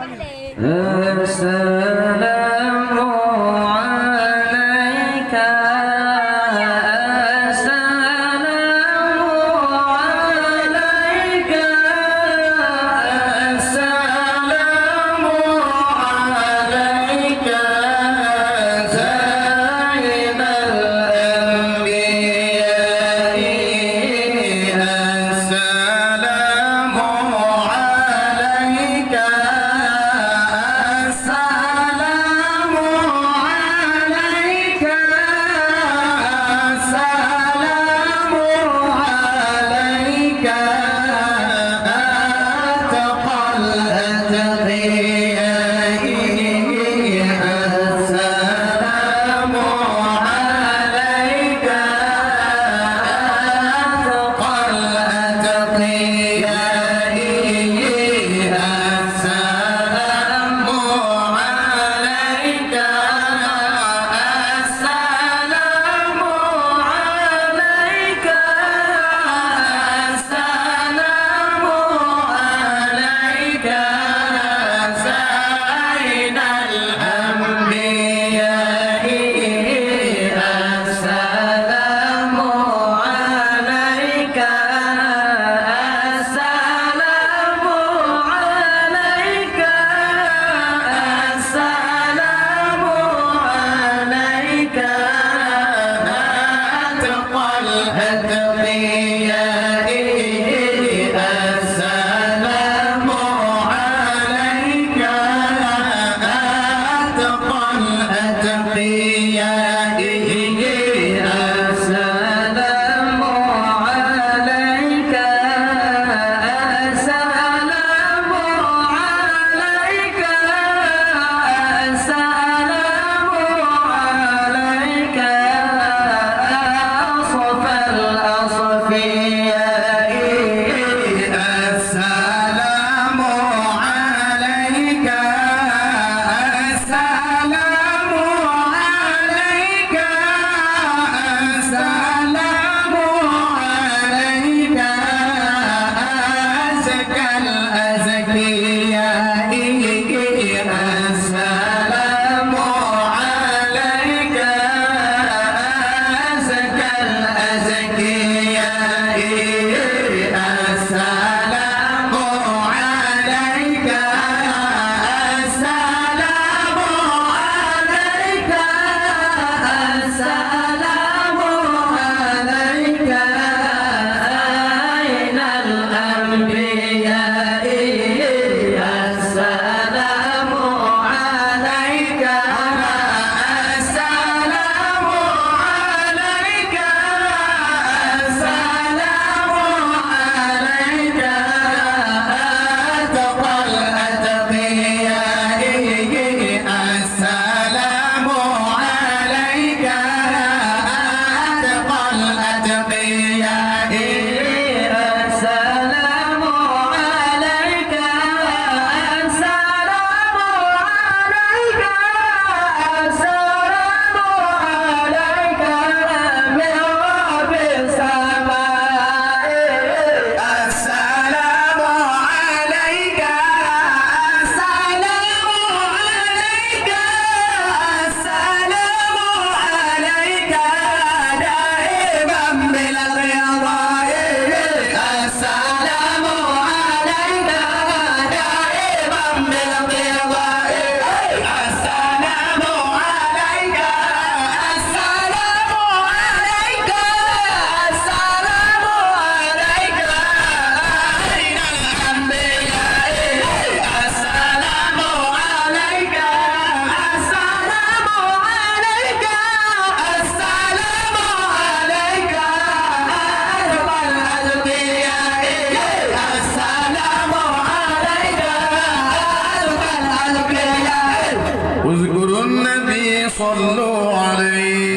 السلام صلوا عليه